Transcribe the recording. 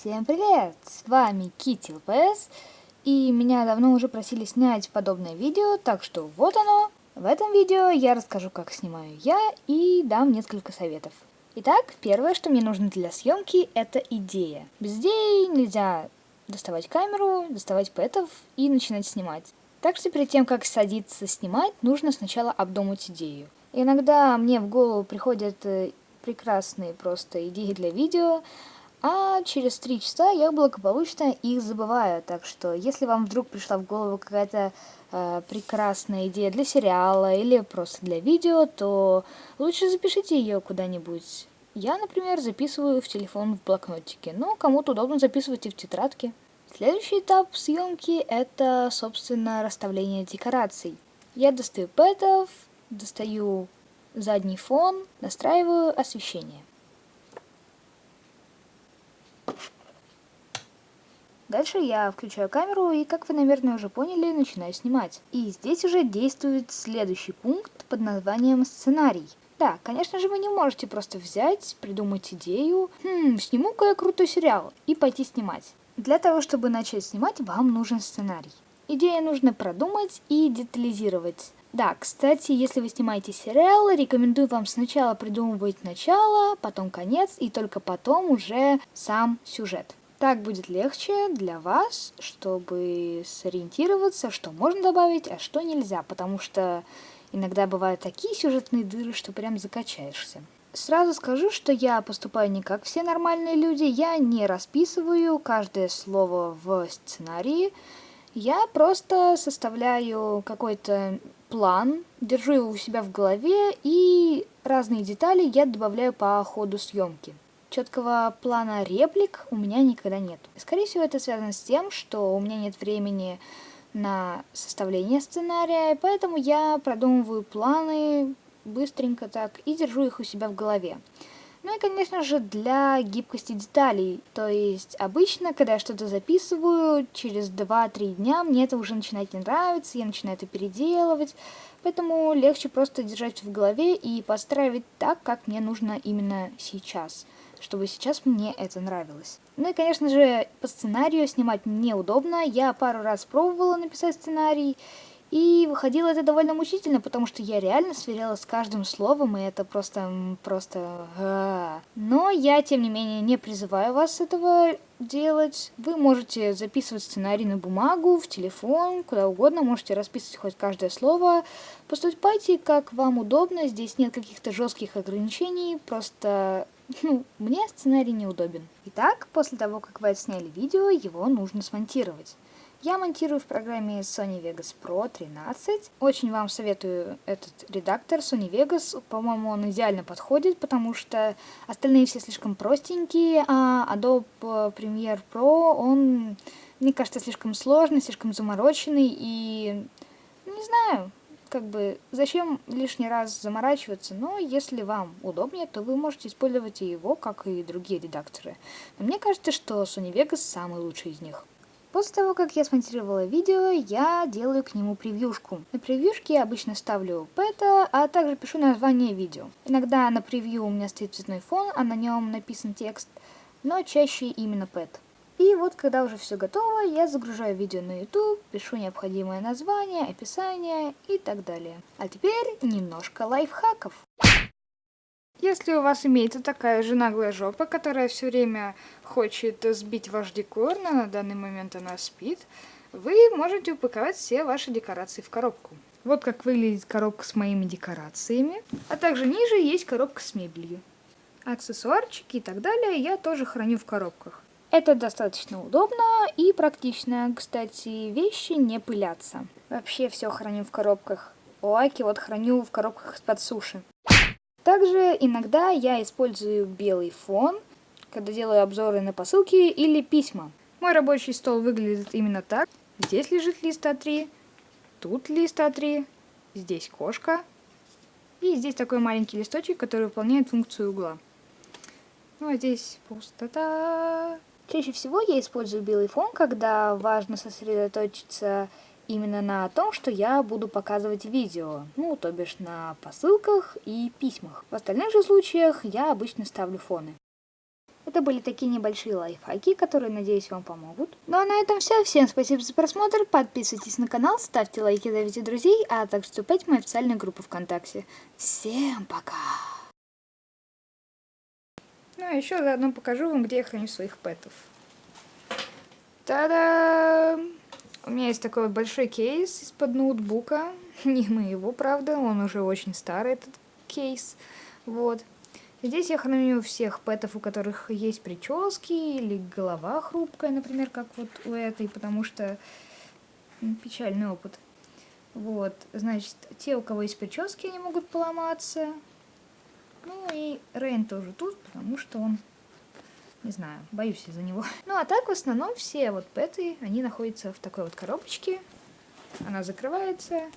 Всем привет! С вами Кити ЛПС, и меня давно уже просили снять подобное видео, так что вот оно. В этом видео я расскажу, как снимаю я, и дам несколько советов. Итак, первое, что мне нужно для съемки, это идея. Без идеи нельзя доставать камеру, доставать пэтов и начинать снимать. Так что перед тем, как садиться снимать, нужно сначала обдумать идею. Иногда мне в голову приходят э, прекрасные просто идеи для видео, а через три часа я благополучно их забываю. Так что, если вам вдруг пришла в голову какая-то э, прекрасная идея для сериала или просто для видео, то лучше запишите ее куда-нибудь. Я, например, записываю в телефон в блокнотике, но кому-то удобно записывать и в тетрадке. Следующий этап съемки это, собственно, расставление декораций. Я достаю пэтов, достаю задний фон, настраиваю освещение. Дальше я включаю камеру и, как вы, наверное, уже поняли, начинаю снимать. И здесь уже действует следующий пункт под названием «Сценарий». Да, конечно же, вы не можете просто взять, придумать идею, хм, сниму-ка я крутой сериал, и пойти снимать. Для того, чтобы начать снимать, вам нужен сценарий. Идею нужно продумать и детализировать. Да, кстати, если вы снимаете сериал, рекомендую вам сначала придумывать начало, потом конец и только потом уже сам сюжет. Так будет легче для вас, чтобы сориентироваться, что можно добавить, а что нельзя, потому что иногда бывают такие сюжетные дыры, что прям закачаешься. Сразу скажу, что я поступаю не как все нормальные люди, я не расписываю каждое слово в сценарии, я просто составляю какой-то план, держу его у себя в голове и разные детали я добавляю по ходу съемки четкого плана реплик у меня никогда нет. Скорее всего, это связано с тем, что у меня нет времени на составление сценария, поэтому я продумываю планы быстренько так и держу их у себя в голове. Ну и, конечно же, для гибкости деталей. То есть, обычно, когда я что-то записываю, через 2-3 дня мне это уже начинает не нравиться, я начинаю это переделывать. Поэтому легче просто держать в голове и подстраивать так, как мне нужно именно сейчас чтобы сейчас мне это нравилось. Ну и, конечно же, по сценарию снимать неудобно. Я пару раз пробовала написать сценарий, и выходило это довольно мучительно, потому что я реально сверяла с каждым словом, и это просто... просто... А. Но я, тем не менее, не призываю вас этого делать. Вы можете записывать сценарий на бумагу, в телефон, куда угодно, можете расписывать хоть каждое слово. Поступайте, как вам удобно, здесь нет каких-то жестких ограничений, просто ну, мне сценарий неудобен. Итак, после того, как вы отсняли видео, его нужно смонтировать. Я монтирую в программе Sony Vegas Pro 13. Очень вам советую этот редактор Sony Vegas. По-моему, он идеально подходит, потому что остальные все слишком простенькие, а Adobe Premiere Pro, он, мне кажется, слишком сложный, слишком замороченный и... Не знаю, как бы зачем лишний раз заморачиваться, но если вам удобнее, то вы можете использовать и его, как и другие редакторы. Но мне кажется, что Sony Vegas самый лучший из них. После того, как я смонтировала видео, я делаю к нему превьюшку. На превьюшке я обычно ставлю пэта, а также пишу название видео. Иногда на превью у меня стоит цветной фон, а на нем написан текст, но чаще именно пэт. И вот, когда уже все готово, я загружаю видео на YouTube, пишу необходимое название, описание и так далее. А теперь немножко лайфхаков. Если у вас имеется такая же наглая жопа, которая все время хочет сбить ваш декор, но на данный момент она спит, вы можете упаковать все ваши декорации в коробку. Вот как выглядит коробка с моими декорациями. А также ниже есть коробка с мебелью. Аксессуарчики и так далее я тоже храню в коробках. Это достаточно удобно и практично. Кстати, вещи не пылятся. Вообще все храню в коробках. Лаки вот храню в коробках из-под суши. Также иногда я использую белый фон, когда делаю обзоры на посылки или письма. Мой рабочий стол выглядит именно так. Здесь лежит лист А3, тут лист А3, здесь кошка. И здесь такой маленький листочек, который выполняет функцию угла. Ну а здесь пустота. Чаще всего я использую белый фон, когда важно сосредоточиться именно на том, что я буду показывать видео, ну, то бишь на посылках и письмах. В остальных же случаях я обычно ставлю фоны. Это были такие небольшие лайфхаки, которые, надеюсь, вам помогут. Ну а на этом все. Всем спасибо за просмотр. Подписывайтесь на канал, ставьте лайки, зовите друзей, а также вступайте в мою официальную группу ВКонтакте. Всем пока! Ну а еще заодно покажу вам, где я храню своих пэтов. Та-да! У меня есть такой большой кейс из-под ноутбука. Не моего, правда, он уже очень старый, этот кейс. Вот. Здесь я храню всех пэтов, у которых есть прически или голова хрупкая, например, как вот у этой, потому что печальный опыт. Вот, значит, те, у кого есть прически, они могут поломаться. Ну и Рейн тоже тут, потому что он, не знаю, боюсь из-за него. Ну а так в основном все вот пэты, они находятся в такой вот коробочке. Она закрывается,